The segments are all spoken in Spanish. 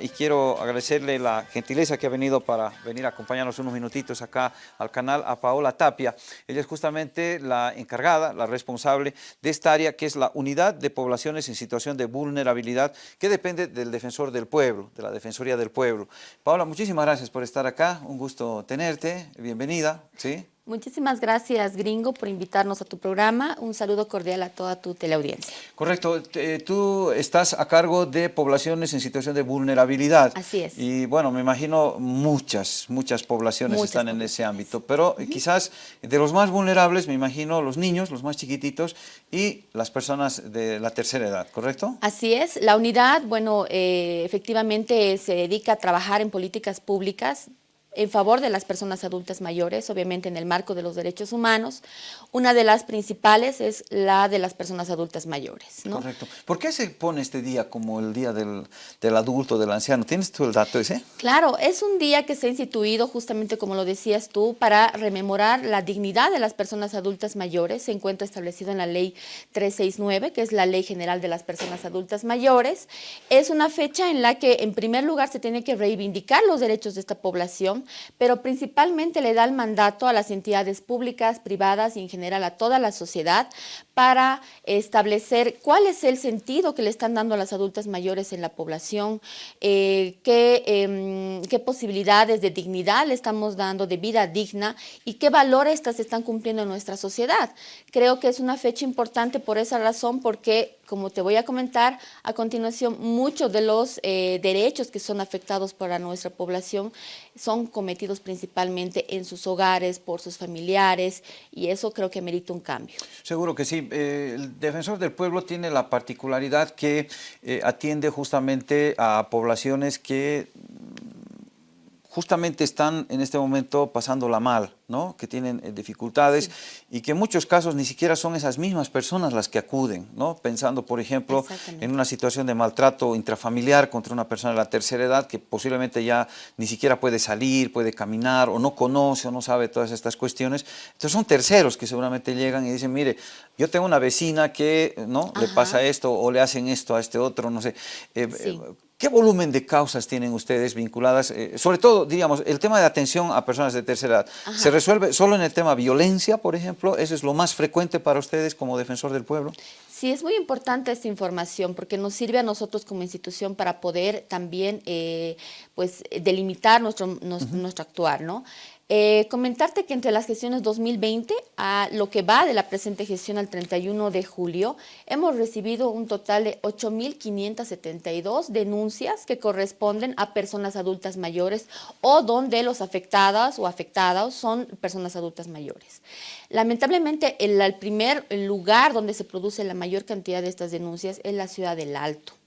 Y quiero agradecerle la gentileza que ha venido para venir a acompañarnos unos minutitos acá al canal a Paola Tapia. Ella es justamente la encargada, la responsable de esta área que es la Unidad de Poblaciones en Situación de Vulnerabilidad que depende del Defensor del Pueblo, de la Defensoría del Pueblo. Paola, muchísimas gracias por estar acá, un gusto tenerte, bienvenida. ¿sí? Muchísimas gracias, Gringo, por invitarnos a tu programa. Un saludo cordial a toda tu teleaudiencia. Correcto. tú estás a cargo de poblaciones en situación de vulnerabilidad. Así es. Y bueno, me imagino muchas, muchas poblaciones están en ese ámbito. Pero quizás de los más vulnerables, me imagino los niños, los más chiquititos y las personas de la tercera edad, ¿correcto? Así es. La unidad, bueno, eh, efectivamente se dedica a trabajar en políticas públicas en favor de las personas adultas mayores, obviamente en el marco de los derechos humanos. Una de las principales es la de las personas adultas mayores. Correcto. ¿Por qué se pone este día como el día del, adulto, del anciano? ¿Tienes tú el dato ese? Claro, es un día que se ha instituido justamente como lo decías tú, para rememorar la dignidad de las personas adultas mayores. Se encuentra establecido en la ley 369, que es la ley general de las personas adultas mayores. Es una fecha en la que en primer lugar se tiene que reivindicar los derechos de esta población, pero principalmente le da el mandato a las entidades públicas, privadas y en general a toda la sociedad para establecer cuál es el sentido que le están dando a las adultas mayores en la población, eh, qué, em, qué, posibilidades de dignidad le estamos dando, de vida digna y qué valores estas están cumpliendo en nuestra sociedad. Creo que es una fecha importante por esa razón porque como te voy a comentar a continuación, muchos de los eh, derechos que son afectados para nuestra población son cometidos principalmente en sus hogares, por sus familiares, y eso creo que merita un cambio. Seguro que sí. Eh, el Defensor del Pueblo tiene la particularidad que eh, atiende justamente a poblaciones que justamente están en este momento pasándola mal, ¿no? que tienen eh, dificultades y que en muchos casos ni siquiera son esas mismas personas las que acuden, ¿no? pensando por ejemplo en una situación de maltrato intrafamiliar contra una persona de la tercera edad que posiblemente ya ni siquiera puede salir, puede caminar o no conoce o no sabe todas estas cuestiones. Entonces son terceros que seguramente llegan y dicen, mire, yo tengo una vecina que ¿no? le pasa esto o le hacen esto a este otro, no sé. Eh, eh, ¿Qué volumen de causas tienen ustedes vinculadas? Eh, sobre todo, digamos, el tema de atención a personas de tercera edad. ¿Se resuelve solo en el tema violencia, por ejemplo? ¿Eso es lo más frecuente para ustedes como defensor del pueblo? Sí, es muy importante esta información porque nos sirve a nosotros como institución para poder también eh, pues, delimitar nuestro, nuestro actuar, ¿no? Eh, comentarte que entre las gestiones 2020 a lo que va de la presente gestión al 31 de julio, hemos recibido un total de 8.572 denuncias que corresponden a personas adultas mayores o donde los afectadas o afectados son personas adultas mayores. Lamentablemente, el, el primer lugar donde se produce la mayor cantidad de estas denuncias es la ciudad del Alto.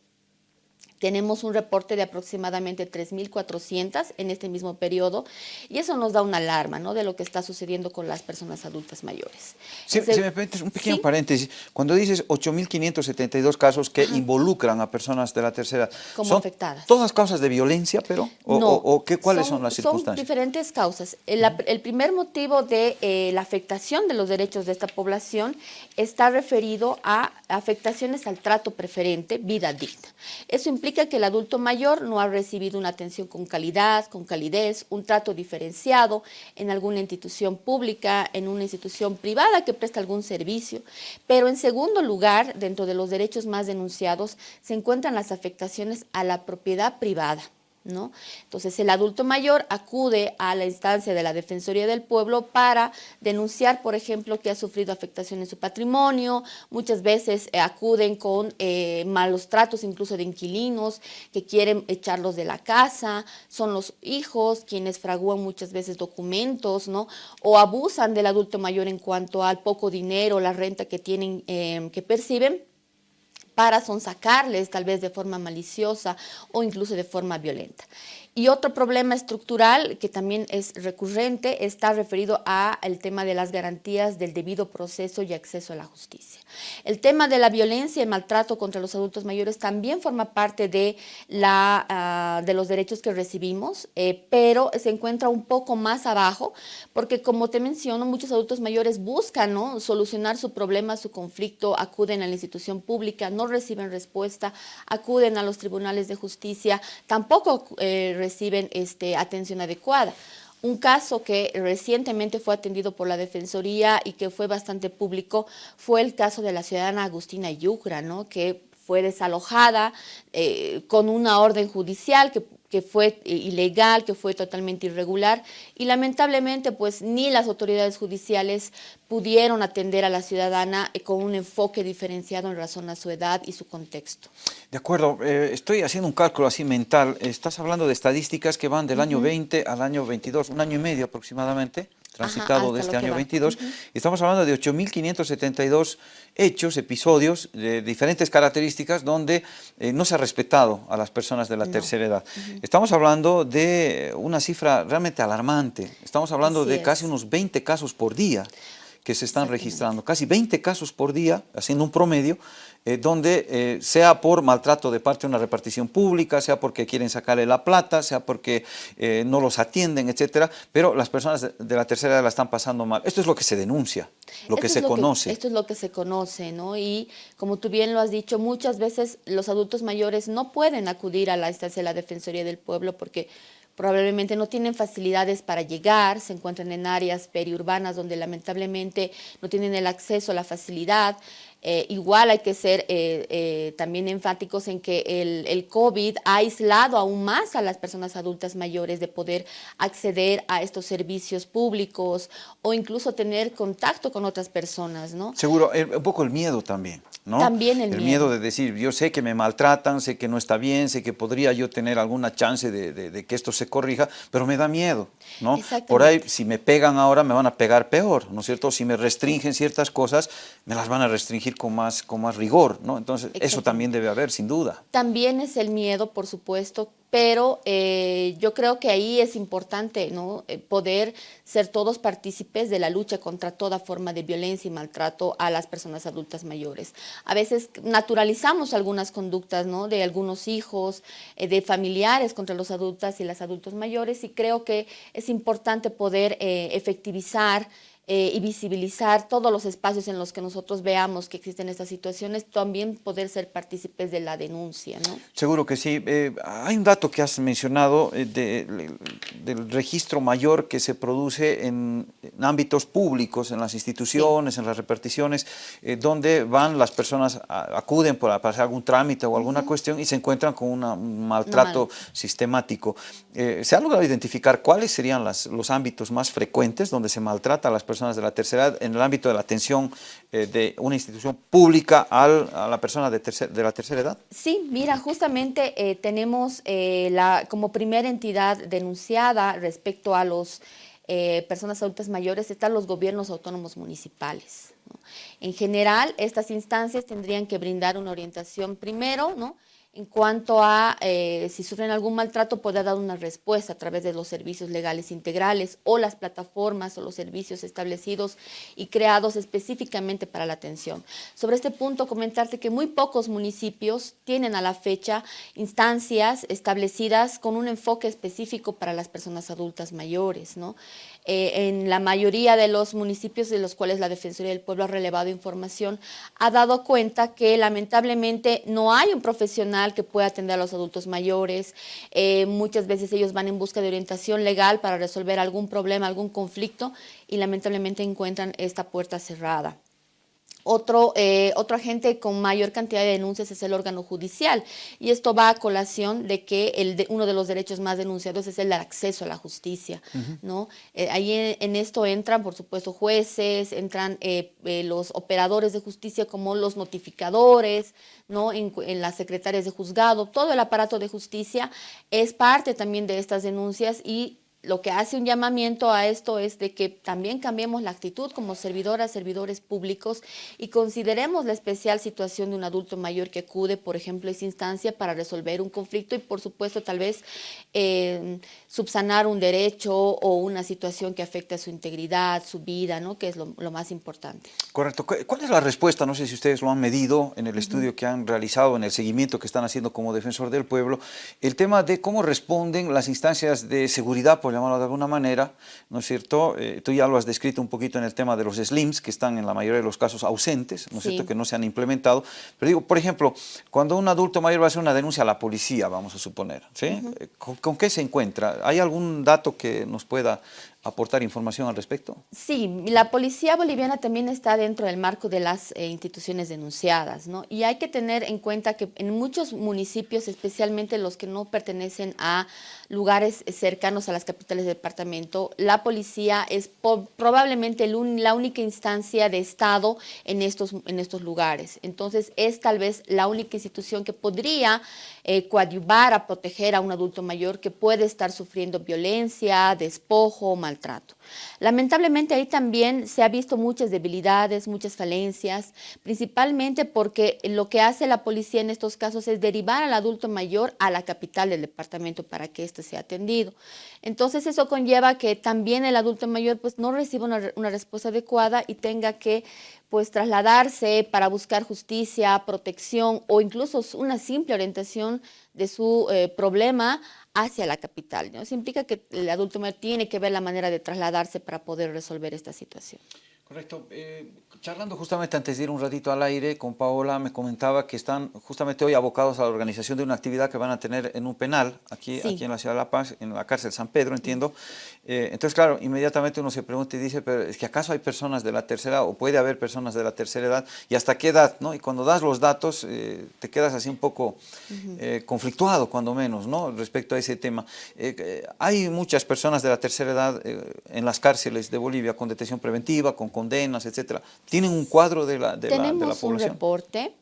Tenemos un reporte de aproximadamente 3.400 en este mismo periodo y eso nos da una alarma ¿no? de lo que está sucediendo con las personas adultas mayores. Si, me permites un pequeño paréntesis, cuando dices 8.572 casos que involucran a personas de la tercera edad, Como ¿son afectadas. todas causas de violencia, pero? ¿O, o, qué, cuáles son, las circunstancias? Son diferentes causas. El, el primer motivo de eh, la afectación de los derechos de esta población está referido a afectaciones al trato preferente, vida digna. Eso implica que el adulto mayor no ha recibido una atención con calidad, con calidez, un trato diferenciado en alguna institución pública, en una institución privada que presta algún servicio. Pero en segundo lugar, dentro de los derechos más denunciados, se encuentran las afectaciones a la propiedad privada. ¿No? Entonces el adulto mayor acude a la instancia de la Defensoría del Pueblo para denunciar, por ejemplo, que ha sufrido afectación en su patrimonio, muchas veces eh, acuden con eh, malos tratos incluso de inquilinos que quieren echarlos de la casa, son los hijos quienes fragúan muchas veces documentos, ¿no? O abusan del adulto mayor en cuanto al poco dinero, la renta que tienen, eh, que perciben, para sonsacarles tal vez de forma maliciosa o incluso de forma violenta. Y otro problema estructural que también es recurrente está referido al tema de las garantías del debido proceso y acceso a la justicia. El tema de la violencia y maltrato contra los adultos mayores también forma parte de, la, ah, de los derechos que recibimos, eh, pero se encuentra un poco más abajo porque como te menciono, muchos adultos mayores buscan solucionar su problema, su conflicto, acuden a la institución pública, no reciben respuesta, acuden a los tribunales de justicia, tampoco eh, reciben este, atención adecuada. Un caso que recientemente fue atendido por la Defensoría y que fue bastante público fue el caso de la ciudadana Agustina Yucra, ¿no? que fue desalojada eh, con una orden judicial que que fue eh, ilegal, que fue totalmente irregular. Y lamentablemente pues ni las autoridades judiciales pudieron atender a la ciudadana eh, con un enfoque diferenciado en razón a su edad y su contexto. De acuerdo, eh, estoy haciendo un cálculo así mental, estás hablando de estadísticas que van del año 20 al año 22, un año y medio aproximadamente, transitado de este año 22, y estamos hablando de 8.572 hechos, episodios de diferentes características donde eh, no se ha respetado a las personas de la tercera edad. Estamos hablando de una cifra realmente alarmante, estamos hablando de casi unos 20 casos por día que se están registrando, casi 20 casos por día, haciendo un promedio, eh, donde eh, sea por maltrato de parte de una repartición pública, sea porque quieren sacarle la plata, sea porque eh, no los atienden, etcétera, pero las personas de, la tercera edad la están pasando mal. Esto es lo que se denuncia, lo que se conoce. esto es lo que se conoce, ¿no? Y como tú bien lo has dicho, muchas veces los adultos mayores no pueden acudir a la instancia de la Defensoría del Pueblo porque probablemente no tienen facilidades para llegar, se encuentran en áreas periurbanas donde lamentablemente no tienen el acceso a la facilidad, eh, igual hay que ser eh, eh, también enfáticos en que el, el, COVID ha aislado aún más a las personas adultas mayores de poder acceder a estos servicios públicos o incluso tener contacto con otras personas, ¿no? Seguro, un poco el miedo también, ¿no? También el, el miedo. de decir, yo sé que me maltratan, sé que no está bien, sé que podría yo tener alguna chance de, de, que esto se corrija, pero me da miedo, ¿no? Por ahí, si me pegan ahora, me van a pegar peor, ¿no es cierto? Si me restringen ciertas cosas, me las van a restringir con más, con más rigor, ¿no? Entonces, eso también debe haber, sin duda. También es el miedo, por supuesto, pero eh, yo creo que ahí es importante ¿no? Eh, poder ser todos partícipes de la lucha contra toda forma de violencia y maltrato a las personas adultas mayores. A veces naturalizamos algunas conductas ¿no? de algunos hijos, eh, de familiares contra los adultos y las adultos mayores y creo que es importante poder efectivizar eh, y visibilizar todos los espacios en los que nosotros veamos que existen estas situaciones, también poder ser partícipes de la denuncia. ¿no? Seguro que sí. Eh, hay un dato que has mencionado eh, del registro mayor que se produce en, ámbitos públicos, en las instituciones, en las reparticiones, donde van las personas, acuden para, hacer algún trámite o alguna cuestión y se encuentran con un maltrato sistemático. ¿Se ha logrado identificar cuáles serían las, los ámbitos más frecuentes donde se maltrata a las personas personas de la tercera edad en el ámbito de la atención eh, de una institución pública a la persona de, de, la tercera edad? Sí, mira, justamente eh, tenemos eh, la, como primera entidad denunciada respecto a las personas adultas mayores están los gobiernos autónomos municipales. En general, estas instancias tendrían que brindar una orientación primero, ¿no? En cuanto a eh, si sufren algún maltrato, pueda dar una respuesta a través de los servicios legales integrales o las plataformas o los servicios establecidos y creados específicamente para la atención. Sobre este punto, comentarte que muy pocos municipios tienen a la fecha instancias establecidas con un enfoque específico para las personas adultas mayores. ¿no? Eh, en la mayoría de los municipios de los cuales la Defensoría del Pueblo ha relevado información, ha dado cuenta que lamentablemente no hay un profesional que pueda atender a los adultos mayores. Eh, muchas veces ellos van en busca de orientación legal para resolver algún problema, algún conflicto y lamentablemente encuentran esta puerta cerrada. Otro, eh, otro agente con mayor cantidad de denuncias es el órgano judicial y esto va a colación de que el uno de los derechos más denunciados es el acceso a la justicia. ¿no? Eh, ahí en, esto entran, por supuesto, jueces, entran eh, los operadores de justicia como los notificadores, ¿no? En, en, las secretarias de juzgado, todo el aparato de justicia es parte también de estas denuncias y lo que hace un llamamiento a esto es de que también cambiemos la actitud como servidoras, servidores públicos y consideremos la especial situación de un adulto mayor que acude, por ejemplo, a esa instancia para resolver un conflicto y, por supuesto, tal vez eh, subsanar un derecho o una situación que afecta a su integridad, su vida, ¿no? que es lo, más importante. Correcto. ¿Cuál es la respuesta? No sé si ustedes lo han medido en el estudio que han realizado, en el seguimiento que están haciendo como defensor del pueblo, el tema de cómo responden las instancias de seguridad, por por llamarlo de alguna manera, ¿no es cierto? Eh, tú ya lo has descrito un poquito en el tema de los SLIMs, que están en la mayoría de los casos ausentes, ¿no es cierto?, que no se han implementado. Pero digo, por ejemplo, cuando un adulto mayor va a hacer una denuncia a la policía, vamos a suponer, ¿sí? Eh, ¿Con, qué se encuentra? ¿Hay algún dato que nos pueda aportar información al respecto? Sí, la policía boliviana también está dentro del marco de las eh, instituciones denunciadas, ¿no? Y hay que tener en cuenta que en muchos municipios, especialmente los que no pertenecen a lugares cercanos a las capitales del departamento, la policía es probablemente la única instancia de Estado en estos, en estos lugares. Entonces, es tal vez la única institución que podría eh, coadyuvar a proteger a un adulto mayor que puede estar sufriendo violencia, despojo, maltrato. Lamentablemente ahí también se ha visto muchas debilidades, muchas falencias, principalmente porque lo que hace la policía en estos casos es derivar al adulto mayor a la capital del departamento para que éste sea atendido. Entonces eso conlleva que también el adulto mayor pues no reciba una, una respuesta adecuada y tenga que pues trasladarse para buscar justicia, protección o incluso una simple orientación de su eh, problema hacia la capital. ¿no? Eso implica que el adulto mayor tiene que ver la manera de trasladarse para poder resolver esta situación. Correcto. Eh, charlando justamente antes de ir un ratito al aire con Paola, me comentaba que están justamente hoy abocados a la organización de una actividad que van a tener en un penal, aquí, aquí en la ciudad de La Paz, en la cárcel San Pedro, entiendo. Eh, entonces, claro, inmediatamente uno se pregunta y dice, pero es que acaso hay personas de la tercera edad, o puede haber personas de la tercera edad, y hasta qué edad, ¿no? Y cuando das los datos, eh, te quedas así un poco conflictuado, cuando menos, ¿no? Respecto a ese tema. hay muchas personas de la tercera edad en las cárceles de Bolivia con detención preventiva, con condenas, etcétera. ¿Tienen un cuadro de la, de la, de la población? un reporte.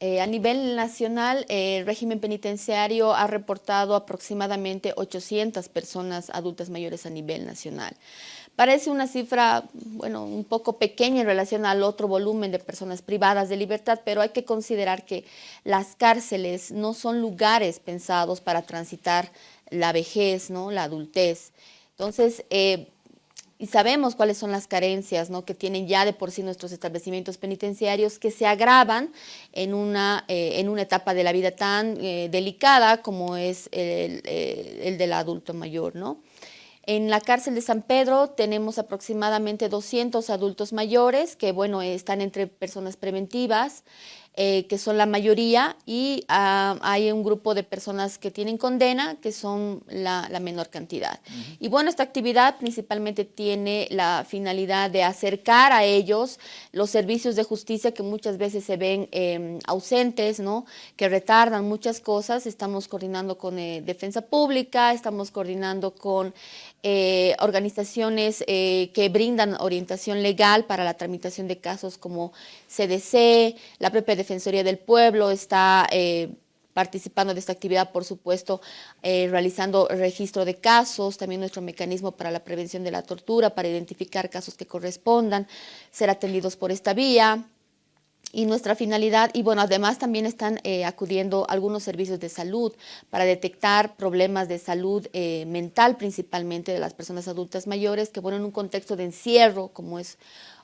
Eh, a nivel nacional, eh, el régimen penitenciario ha reportado aproximadamente 800 personas adultas mayores a nivel nacional. Parece una cifra, bueno, un poco pequeña en relación al otro volumen de personas privadas de libertad, pero hay que considerar que las cárceles no son lugares pensados para transitar la vejez, ¿no? la adultez. Entonces, eh, y sabemos cuáles son las carencias ¿no? que tienen ya de por sí nuestros establecimientos penitenciarios que se agravan en una, eh, en una etapa de la vida tan eh, delicada como es el, eh, el, del adulto mayor. ¿no? En la cárcel de San Pedro tenemos aproximadamente 200 adultos mayores que bueno, están entre personas preventivas, eh, que son la mayoría, y ah, hay un grupo de personas que tienen condena, que son la, menor cantidad. Y bueno, esta actividad principalmente tiene la finalidad de acercar a ellos los servicios de justicia que muchas veces se ven em, ausentes, ¿no? que retardan muchas cosas. Estamos coordinando con eh, Defensa Pública, estamos coordinando con eh, organizaciones que brindan orientación legal para la tramitación de casos como CDC, la propia Defensoría del Pueblo está eh, participando de esta actividad, por supuesto, eh, realizando registro de casos, también nuestro mecanismo para la prevención de la tortura, para identificar casos que correspondan, ser atendidos por esta vía, y nuestra finalidad, y bueno, además también están eh, acudiendo algunos servicios de salud para detectar problemas de salud mental principalmente de las personas adultas mayores, que bueno, en un contexto de encierro, como es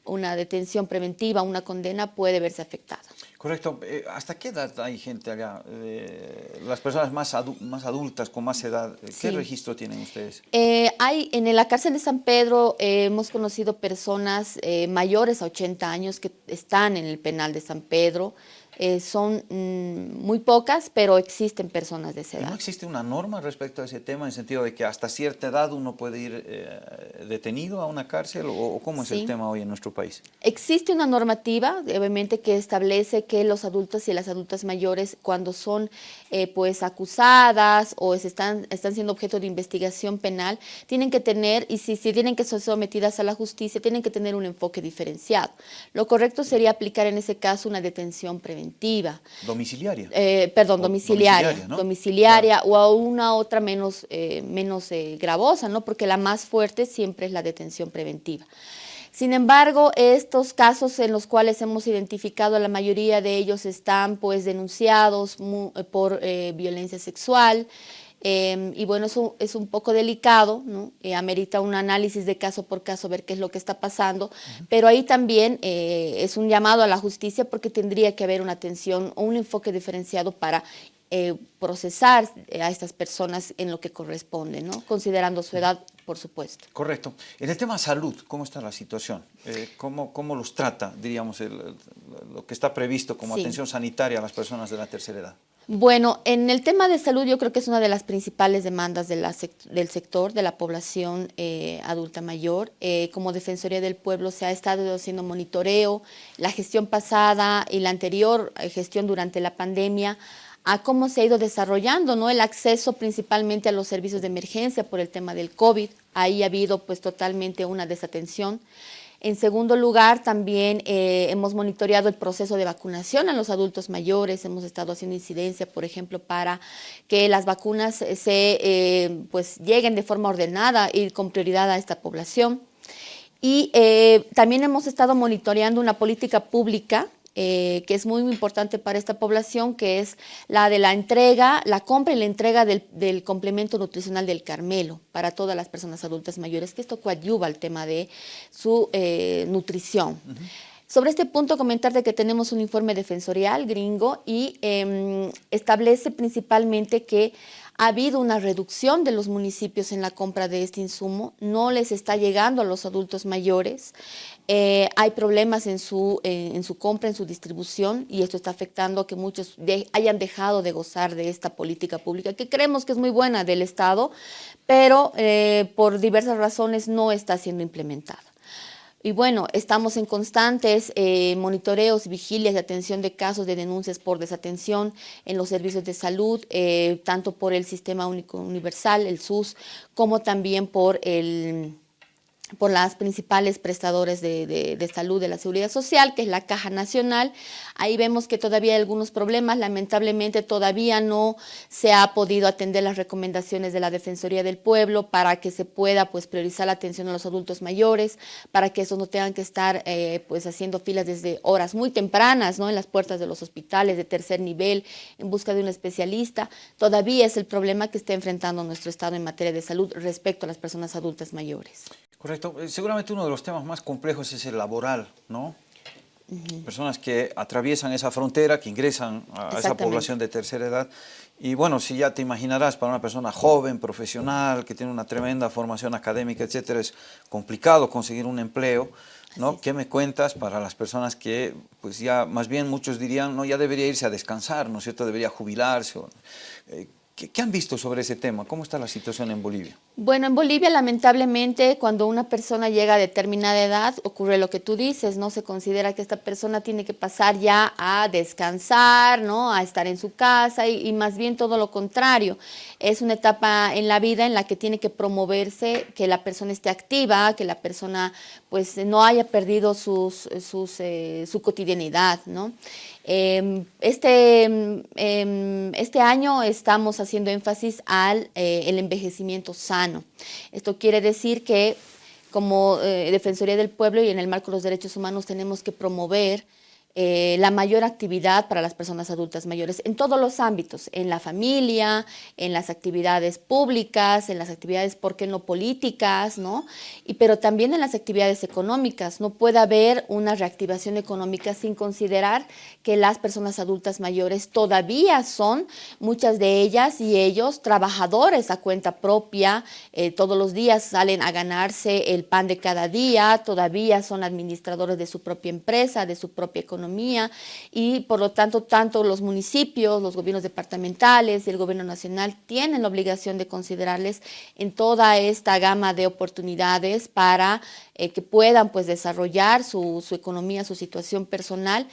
una detención preventiva, una condena, puede verse afectada. Correcto. Eh, ¿Hasta qué edad hay gente allá? Eh, las personas más, más adultas, con más edad, eh, ¿qué registro tienen ustedes? hay, en la cárcel de San Pedro hemos conocido personas mayores a 80 años que están en el penal de San Pedro, eh, son mm, muy pocas, pero existen personas de esa edad. ¿No existe una norma respecto a ese tema, en el sentido de que hasta cierta edad uno puede ir eh, detenido a una cárcel, o, cómo es el tema hoy en nuestro país? Existe una normativa, obviamente, que establece que los adultos y las adultas mayores, cuando son eh, pues acusadas o están, están siendo objeto de investigación penal, tienen que tener, y si, si tienen que ser sometidas a la justicia, tienen que tener un enfoque diferenciado. Lo correcto sería aplicar en ese caso una detención preventiva Domiciliaria. Eh, perdón, domiciliaria. Domiciliaria, o a una otra menos, eh, menos eh, gravosa, ¿no? Porque la más fuerte siempre es la detención preventiva. Sin embargo, estos casos en los cuales hemos identificado, la mayoría de ellos están pues denunciados por violencia sexual, Em, y bueno, eso es un poco delicado, ¿no? Eh, amerita un análisis de caso por caso, ver qué es lo que está pasando, pero ahí también eh, es un llamado a la justicia porque tendría que haber una atención o un enfoque diferenciado para eh, procesar a estas personas en lo que corresponde, ¿no? considerando su edad, por supuesto. Correcto. En el tema salud, ¿cómo está la situación? Eh, ¿cómo, ¿cómo, los trata, diríamos, lo que está previsto como atención sanitaria a las personas de la tercera edad? Bueno, en el tema de salud yo creo que es una de las principales demandas de la del sector, de la población eh, adulta mayor. Eh, como Defensoría del Pueblo se ha estado haciendo monitoreo, la gestión pasada y la anterior gestión durante la pandemia, a cómo se ha ido desarrollando ¿no? el acceso principalmente a los servicios de emergencia por el tema del COVID. Ahí ha habido pues totalmente una desatención. En segundo lugar, también eh, hemos monitoreado el proceso de vacunación a los adultos mayores, hemos estado haciendo incidencia, por ejemplo, para que las vacunas se eh, pues, lleguen de forma ordenada y con prioridad a esta población. Y eh, también hemos estado monitoreando una política pública eh, que es muy importante para esta población, que es la de la entrega, la compra y la entrega del, complemento nutricional del Carmelo para todas las personas adultas mayores, que esto coadyuva al tema de su eh, nutrición. Sobre este punto, comentarte que tenemos un informe defensorial gringo y em, establece principalmente que ha habido una reducción de los municipios en la compra de este insumo, no les está llegando a los adultos mayores, eh, hay problemas en su, eh, en su compra, en su distribución, y esto está afectando a que muchos hayan dejado de gozar de esta política pública, que creemos que es muy buena del Estado, pero eh, por diversas razones no está siendo implementada. Y bueno, estamos en constantes eh, monitoreos, vigilias y atención de casos de denuncias por desatención en los servicios de salud, eh, tanto por el Sistema Único Universal, el SUS, como también por el por las principales prestadores de, salud de la Seguridad Social, que es la Caja Nacional. Ahí vemos que todavía hay algunos problemas, lamentablemente todavía no se ha podido atender las recomendaciones de la Defensoría del Pueblo para que se pueda pues, priorizar la atención a los adultos mayores, para que esos no tengan que estar eh, pues, haciendo filas desde horas muy tempranas ¿no? en las puertas de los hospitales de tercer nivel en busca de un especialista. Todavía es el problema que está enfrentando nuestro Estado en materia de salud respecto a las personas adultas mayores. Correcto. Eh, seguramente uno de los temas más complejos es el laboral, ¿no? Personas que atraviesan esa frontera, que ingresan a esa población de tercera edad. Y bueno, si ya te imaginarás, para una persona joven, profesional, que tiene una tremenda formación académica, etcétera, es complicado conseguir un empleo. ¿no? ¿Qué me cuentas para las personas que, pues ya, más bien muchos dirían, no, ya debería irse a descansar, ¿no es cierto? Debería jubilarse. Eh, ¿Qué, han visto sobre ese tema? ¿Cómo está la situación en Bolivia? Bueno, en Bolivia lamentablemente cuando una persona llega a determinada edad ocurre lo que tú dices, ¿no? Se considera que esta persona tiene que pasar ya a descansar, ¿no? A estar en su casa y, más bien todo lo contrario. Es una etapa en la vida en la que tiene que promoverse que la persona esté activa, que la persona pues no haya perdido sus, sus, eh, su cotidianidad, ¿no? Em, este, em, este año estamos haciendo énfasis al eh, el envejecimiento sano. Esto quiere decir que como eh, Defensoría del Pueblo y en el marco de los derechos humanos tenemos que promover eh, la mayor actividad para las personas adultas mayores en todos los ámbitos, en la familia, en las actividades públicas, en las actividades, ¿por qué no políticas? ¿no? Y, pero también en las actividades económicas. No puede haber una reactivación económica sin considerar que las personas adultas mayores todavía son, muchas de ellas y ellos, trabajadores a cuenta propia, eh, todos los días salen a ganarse el pan de cada día, todavía son administradores de su propia empresa, de su propia economía y por lo tanto tanto los municipios, los gobiernos departamentales y el gobierno nacional tienen la obligación de considerarles en toda esta gama de oportunidades para eh, que puedan pues desarrollar su, su economía, su situación personal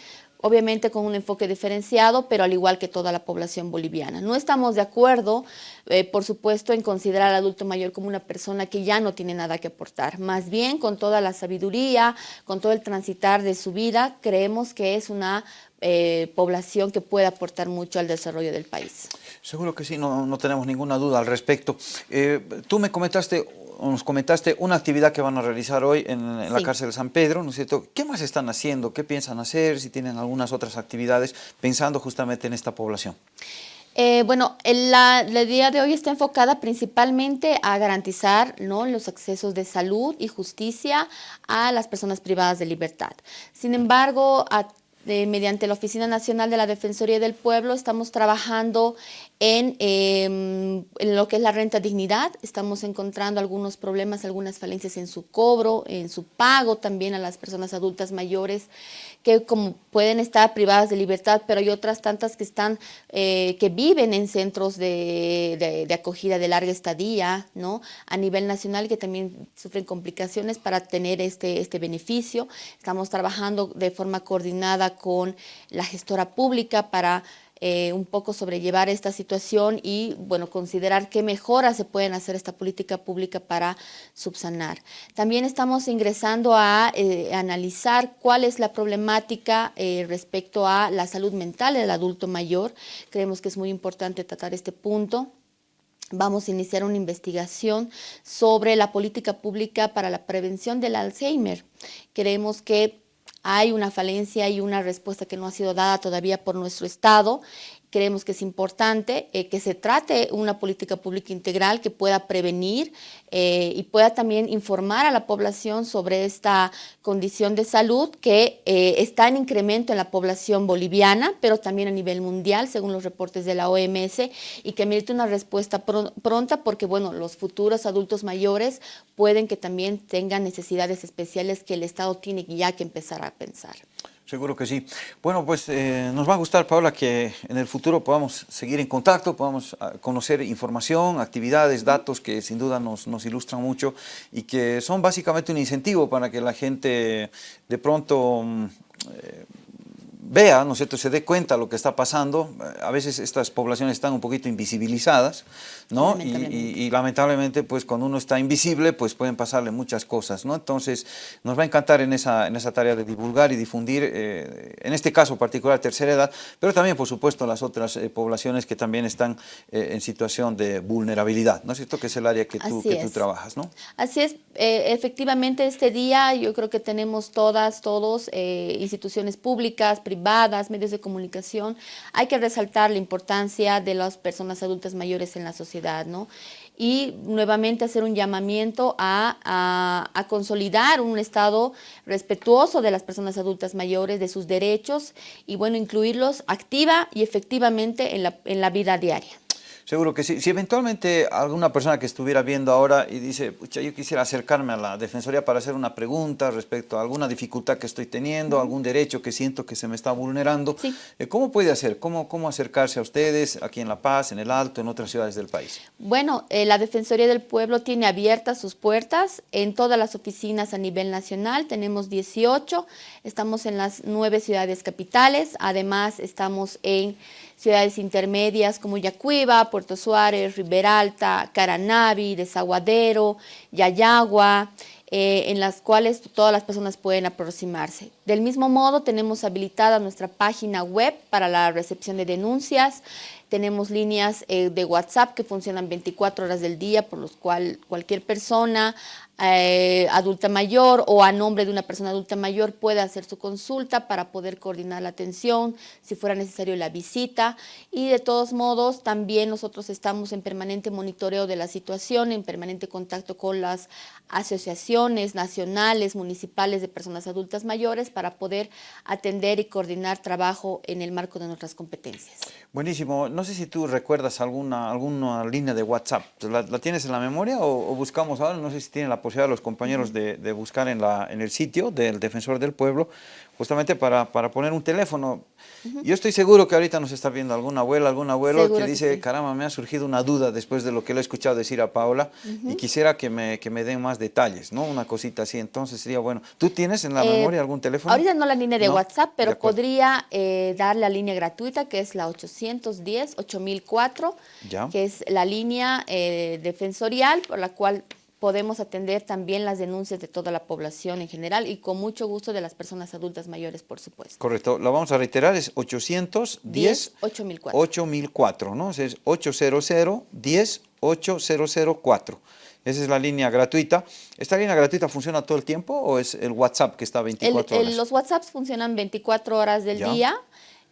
obviamente con un enfoque diferenciado, pero al igual que toda la población boliviana. No estamos de acuerdo, eh, por supuesto, en considerar al adulto mayor como una persona que ya no tiene nada que aportar. Más bien, con toda la sabiduría, con todo el transitar de su vida, creemos que es una eh, población que puede aportar mucho al desarrollo del país. Seguro que sí, no, no tenemos ninguna duda al respecto. Eh, tú me comentaste nos comentaste una actividad que van a realizar hoy en, la cárcel de San Pedro, ¿no es cierto? ¿Qué más están haciendo? ¿Qué piensan hacer? Si tienen algunas otras actividades pensando justamente en esta población. Eh, bueno, la, día de hoy está enfocada principalmente a garantizar ¿no? los accesos de salud y justicia a las personas privadas de libertad. Sin embargo, mediante la Oficina Nacional de la Defensoría del Pueblo, estamos trabajando en, em, en, lo que es la renta dignidad. Estamos encontrando algunos problemas, algunas falencias en su cobro, en su pago también a las personas adultas mayores que como pueden estar privadas de libertad, pero hay otras tantas que están, eh, que viven en centros de, de, acogida de larga estadía, ¿no? A nivel nacional que también sufren complicaciones para tener este, este beneficio. Estamos trabajando de forma coordinada con la gestora pública para eh, un poco sobrellevar esta situación y bueno, considerar qué mejoras se pueden hacer esta política pública para subsanar. También estamos ingresando a eh, analizar cuál es la problemática eh, respecto a la salud mental del adulto mayor. Creemos que es muy importante tratar este punto vamos a iniciar una investigación sobre la política pública para la prevención del Alzheimer. Creemos que hay una falencia y una respuesta que no ha sido dada todavía por nuestro Estado creemos que es importante eh, que se trate una política pública integral que pueda prevenir eh, y pueda también informar a la población sobre esta condición de salud que eh, está en incremento en la población boliviana, pero también a nivel mundial, según los reportes de la OMS, y que merece una respuesta pronta porque, bueno, los futuros adultos mayores pueden que también tengan necesidades especiales que el Estado tiene ya que empezar a pensar. Seguro que sí. Bueno, pues eh, nos va a gustar, Paula, que en el futuro podamos seguir en contacto, podamos ah, conocer información, actividades, datos que sin duda nos, ilustran mucho y que son básicamente un incentivo para que la gente de pronto mm, eh, vea, ¿no es cierto?, se dé cuenta de lo que está pasando. A veces estas poblaciones están un poquito invisibilizadas, ¿no? Y, lamentablemente, pues cuando uno está invisible, pues pueden pasarle muchas cosas, ¿no? Entonces, nos va a encantar en esa, en esa tarea de divulgar y difundir, eh, en este caso particular, tercera edad, pero también, por supuesto, las otras eh, poblaciones que también están eh, en situación de vulnerabilidad, ¿no es cierto?, que es el área que tú, que tú trabajas, ¿no? Así es. efectivamente, este día yo creo que tenemos todas, todos, instituciones públicas, privadas, medios de comunicación, hay que resaltar la importancia de las personas adultas mayores en la sociedad, ¿no? y nuevamente hacer un llamamiento a, a, consolidar un Estado respetuoso de las personas adultas mayores, de sus derechos y bueno, incluirlos activa y efectivamente en la, en la vida diaria. Seguro que sí. Si eventualmente alguna persona que estuviera viendo ahora y dice, pucha, yo quisiera acercarme a la Defensoría para hacer una pregunta respecto a alguna dificultad que estoy teniendo, algún derecho que siento que se me está vulnerando, eh, ¿cómo puede hacer? ¿Cómo, ¿Cómo acercarse a ustedes aquí en La Paz, en El Alto, en otras ciudades del país? Bueno, eh, la Defensoría del Pueblo tiene abiertas sus puertas en todas las oficinas a nivel nacional, tenemos 18, estamos en las nueve ciudades capitales, además estamos en ciudades intermedias como Yacuiba, Puerto Suárez, Riberalta, Caranavi, Desaguadero, Yayagua, eh, en las cuales todas las personas pueden aproximarse. Del mismo modo, tenemos habilitada nuestra página web para la recepción de denuncias, tenemos líneas eh, de WhatsApp que funcionan 24 horas del día, por los cuales cualquier persona eh, adulta mayor o a nombre de una persona adulta mayor puede hacer su consulta para poder coordinar la atención, si fuera necesario la visita. Y de todos modos también nosotros estamos en permanente monitoreo de la situación, en permanente contacto con las asociaciones nacionales, municipales de personas adultas mayores para poder atender y coordinar trabajo en el marco de nuestras competencias. Buenísimo. No sé si tú recuerdas alguna, alguna línea de WhatsApp. ¿La, tienes en la memoria o, o buscamos ahora? No sé si tiene la posibilidad los compañeros de, de, buscar en, la, en el sitio del Defensor del Pueblo, justamente para, para poner un teléfono. Yo estoy seguro que ahorita nos está viendo alguna abuela, algún abuelo que dice, caramba, me ha surgido una duda después de lo que le he escuchado decir a Paola y quisiera que me, que me den más detalles, ¿no? Una cosita así, entonces sería bueno. ¿Tú tienes en la eh, memoria algún teléfono? Ahorita no la línea de WhatsApp, pero podría eh, dar la línea gratuita que es la 810-8004, que es la línea eh, defensorial por la cual podemos atender también las denuncias de toda la población en general y con mucho gusto de las personas adultas mayores, por supuesto. Correcto, lo vamos a reiterar, es 810 8004. 8004, ¿no? Es 800 10 8004. Esa es la línea gratuita. ¿Esta línea gratuita funciona todo el tiempo o es el WhatsApp que está 24 horas? los WhatsApps funcionan 24 horas del día.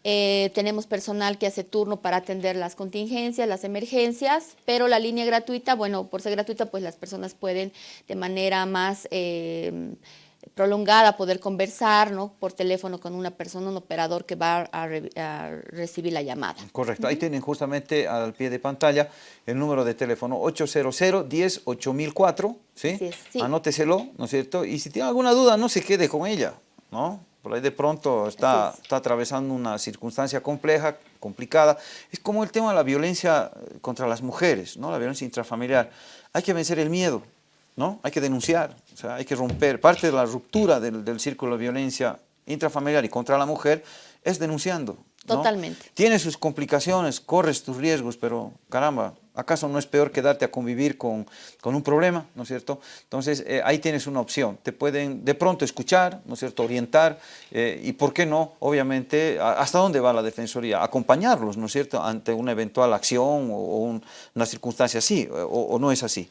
Eh, tenemos personal que hace turno para atender las contingencias, las emergencias, pero la línea gratuita, bueno, por ser gratuita, pues las personas pueden de manera más... Eh, prolongada poder conversar ¿no? por teléfono con una persona, un operador que va a, re, a recibir la llamada. Correcto, ahí tienen justamente al pie de pantalla el número de teléfono 800 10 8004, ¿sí? Es, sí. Anóteselo, ¿no es cierto? Y si tiene alguna duda, no se quede con ella, ¿no? Por ahí de pronto está, es. está atravesando una circunstancia compleja, complicada. Es como el tema de la violencia eh, contra las mujeres, ¿no? La violencia intrafamiliar. Hay que vencer el miedo, ¿no? Hay que denunciar, o sea, hay que romper. Parte de la ruptura del, del círculo de violencia intrafamiliar y contra la mujer es denunciando. ¿No? Totalmente. Tiene sus complicaciones, corres tus riesgos, pero caramba, ¿acaso no es peor quedarte a convivir con, con un problema, ¿no es cierto? Entonces, eh, ahí tienes una opción. Te pueden de pronto escuchar, ¿no es cierto?, orientar, eh, y por qué no, obviamente, a- ¿hasta dónde va la Defensoría? Acompañarlos, ¿no es cierto?, ante una eventual acción o, o un- una circunstancia así, o, o no es así.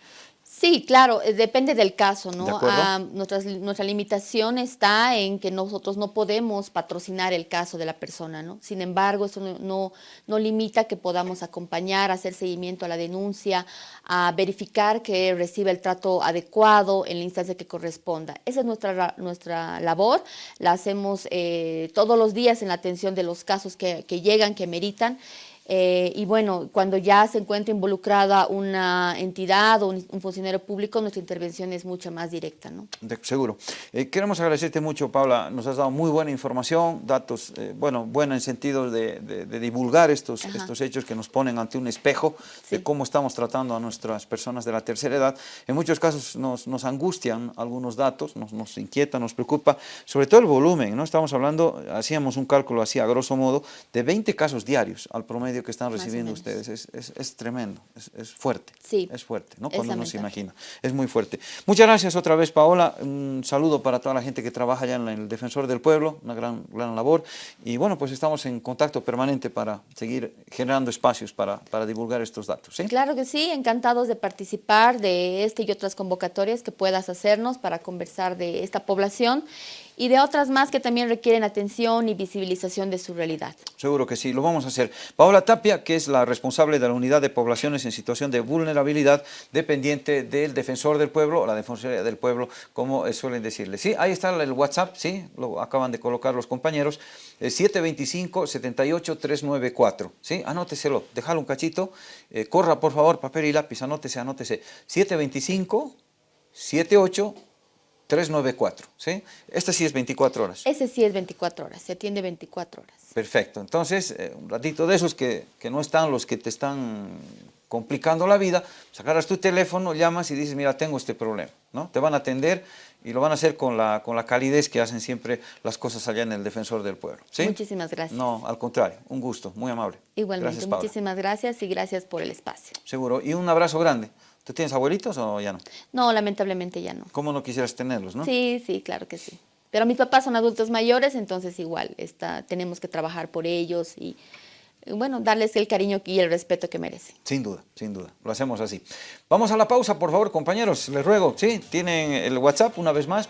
Sí, claro, eh, depende del caso, ¿no? De. Ah, nuestras- nuestra limitación está en que nosotros no podemos patrocinar el caso de la persona, ¿no? Sin embargo, eso no, no, no limita que podamos acompañar, hacer seguimiento a la denuncia, a verificar que recibe el trato adecuado en la instancia que corresponda. Esa es nuestra, ra- nuestra labor, la hacemos eh, todos los días en la atención de los casos que, que llegan, que meritan. Eh, y bueno, cuando ya se encuentra involucrada una entidad o un, un funcionario público, nuestra intervención es mucho más directa, ¿no? De- seguro. Eh, queremos agradecerte mucho, Paula. Nos has dado muy buena información, datos, eh, bueno, buena en sentido de, de- de divulgar estos, Ajá. estos hechos que nos ponen ante un espejo Sí. de cómo estamos tratando a nuestras personas de la tercera edad. En muchos casos nos, nos angustian algunos datos, nos, nos inquieta, nos preocupa, sobre todo el volumen, ¿no? Estamos hablando, hacíamos un cálculo así a grosso modo, de 20 casos diarios al promedio que están recibiendo ustedes. Es, es- es tremendo, es, es fuerte. Sí. Es fuerte, ¿no? Cuando uno se imagina. Es muy fuerte. Muchas gracias otra vez, Paola. Un saludo para toda la gente que trabaja allá en el Defensor del Pueblo, una gran, gran labor. Y bueno, pues estamos en contacto permanente para seguir generando espacios para, para divulgar estos datos. ¿sí? Claro que sí, encantados de participar de este y otras convocatorias que puedas hacernos para conversar de esta población y de otras más que también requieren atención y visibilización de su realidad. Seguro que sí, lo vamos a hacer. Paola Tapia, que es la responsable de la Unidad de Poblaciones en Situación de Vulnerabilidad, dependiente del Defensor del Pueblo, o la Defensoría del Pueblo, como eh, suelen decirle. Sí, ahí está el WhatsApp, sí, lo acaban de colocar los compañeros, eh, 725-78-394, sí, anóteselo, déjalo un cachito, eh, corra por favor, papel y lápiz, anótese, anótese, 725-78 394, ¿sí? Esta sí es 24 horas. Ese sí es 24 horas, se atiende 24 horas. Perfecto. Entonces, eh, un ratito de esos que, que no están los que te están complicando la vida, sacarás tu teléfono, llamas y dices, mira, tengo este problema, ¿no? Te van a atender y lo van a hacer con la, con la calidez que hacen siempre las cosas allá en el Defensor del Pueblo, ¿sí? Muchísimas gracias. No, al contrario, un gusto, muy amable. Igualmente, Gracias, muchísimas gracias y gracias por el espacio. Seguro. Y un abrazo grande. ¿Tú tienes abuelitos o ya no? No, lamentablemente ya no. ¿Cómo no quisieras tenerlos, no? Sí, sí, claro que sí. Pero mis papás son adultos mayores, entonces igual está, tenemos que trabajar por ellos y, bueno, darles el cariño y el respeto que merecen. Sin duda, sin duda. Lo hacemos así. Vamos a la pausa, por favor, compañeros. Les ruego, ¿sí? Tienen el WhatsApp una vez más.